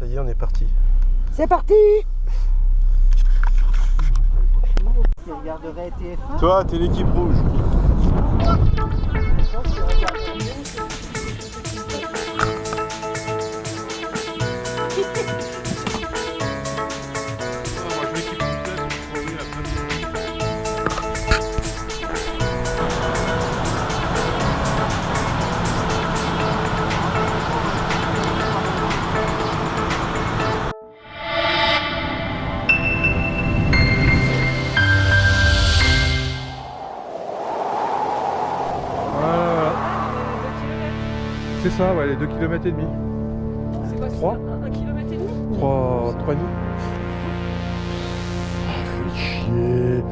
Ça y est, on est parti. C'est parti Toi, t'es l'équipe rouge. C'est ça, ouais, les 2 km et demi. C'est quoi Trois. 1 km et demi 3, 3 et demi. Ah, fait chier.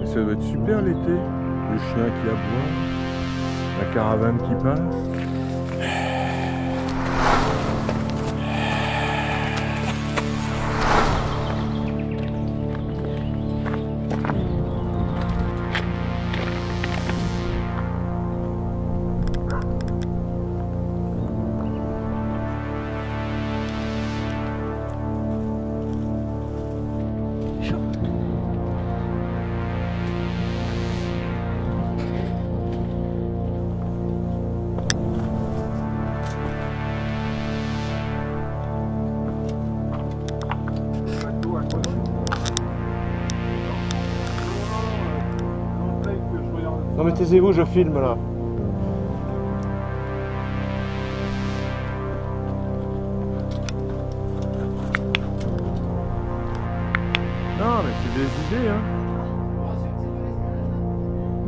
Mais ça doit être super l'été. Le chien qui aboie, la caravane qui passe. Taisez-vous, je filme là. Non, mais c'est des idées, hein.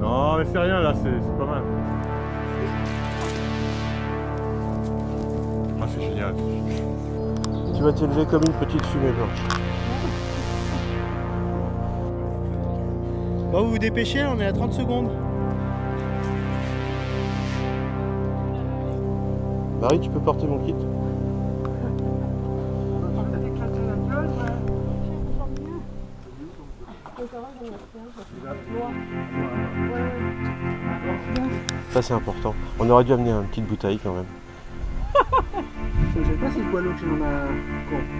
Non, mais c'est rien là, c'est pas mal. Ah, c'est génial. Tu vas t'élever comme une petite fumée blanche. Bon, vous vous dépêchez, on est à 30 secondes. Marie, tu peux porter mon kit Ça c'est important. On aurait dû amener une petite bouteille quand même. Je sais pas c'est quoi l'eau que j'en a.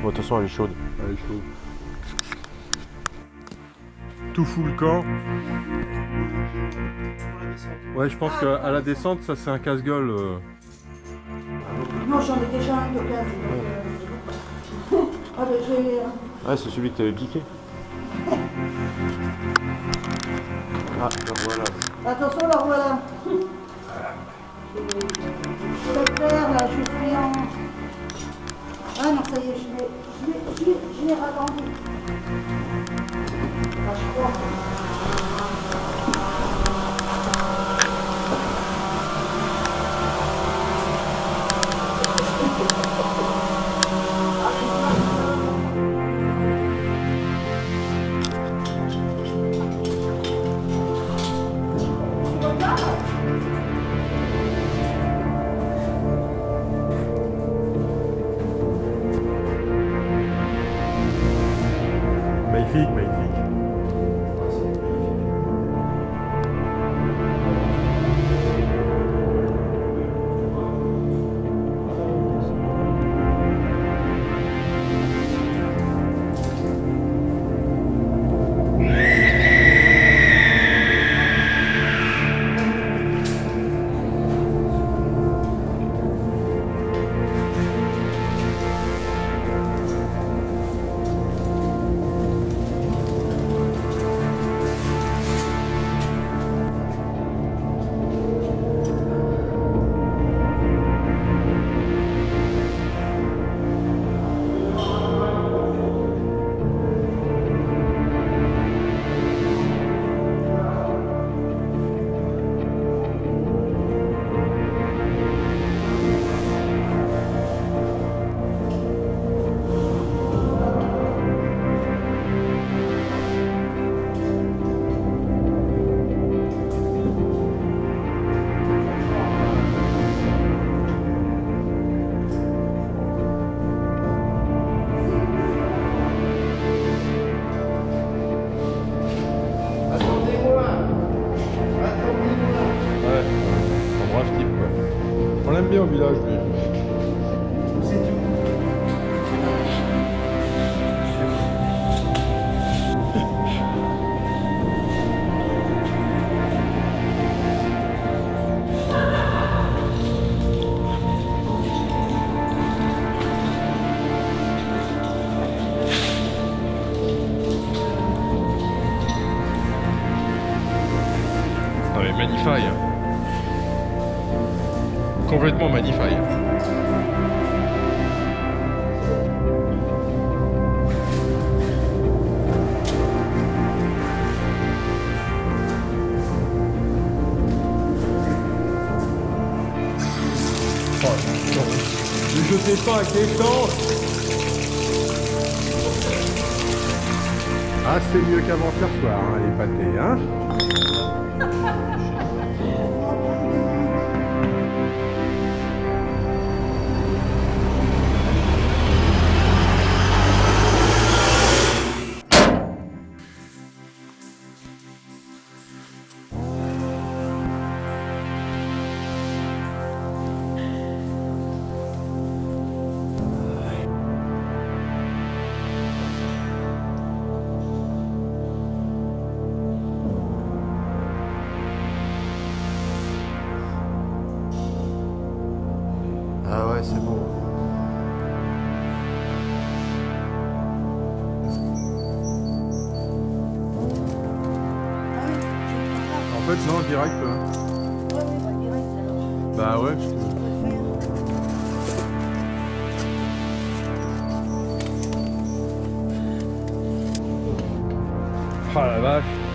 Bon, de toute façon elle est chaude. Elle est chaude. Tout fout le camp. Ouais, je pense qu'à la descente, ça c'est un casse-gueule. Euh. Non, j'en ai déjà un de 15. Ah, ben, j'ai. Ouais, c'est celui que t'avais piqué. Ah, ben voilà. Attention, là, voilà. Je vais le faire, là, je suis en. Ah non, ça y est, je l'ai. Je l'ai, je l'ai, aime bien au village, lui. Non mais Manify. Complètement. Oh, non. Ne jetez pas à quelqu'un Ah, c'est mieux qu'avant-hier soir, hein, les pâtés, hein Ah ouais, c'est bon. En fait, non, direct. pas. Ouais, oui, bah, direct alors. Bah ouais, Je. Ah la vache